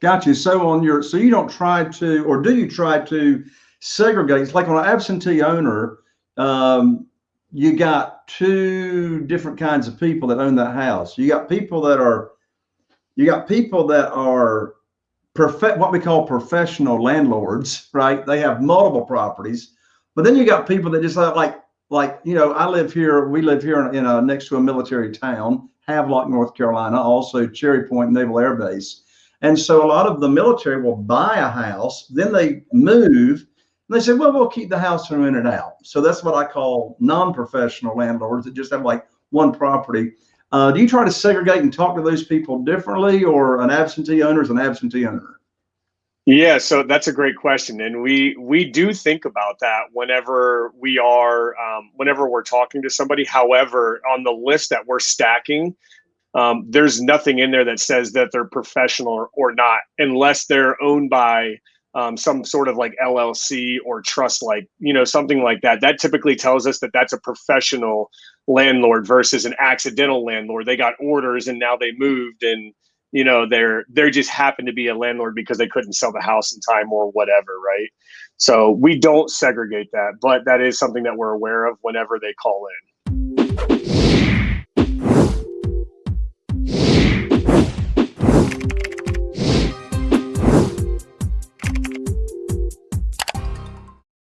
Got you. So on your, so you don't try to, or do you try to segregate? It's like on an absentee owner, um, you got two different kinds of people that own that house. You got people that are, you got people that are perfect, what we call professional landlords, right? They have multiple properties, but then you got people that just have like, like, you know, I live here, we live here in, in a, next to a military town, Havelock, North Carolina, also Cherry Point Naval Air Base. And so a lot of the military will buy a house, then they move, and they say, well, we'll keep the house and rent it out. So that's what I call non-professional landlords that just have like one property. Uh, do you try to segregate and talk to those people differently, or an absentee owner is an absentee owner? Yeah, so that's a great question, and we we do think about that whenever we are um, whenever we're talking to somebody. However, on the list that we're stacking, um, there's nothing in there that says that they're professional or, or not, unless they're owned by um, some sort of like LLC or trust, like you know something like that. That typically tells us that that's a professional landlord versus an accidental landlord. They got orders and now they moved and you know they're they're just happened to be a landlord because they couldn't sell the house in time or whatever, right? So we don't segregate that, but that is something that we're aware of whenever they call in.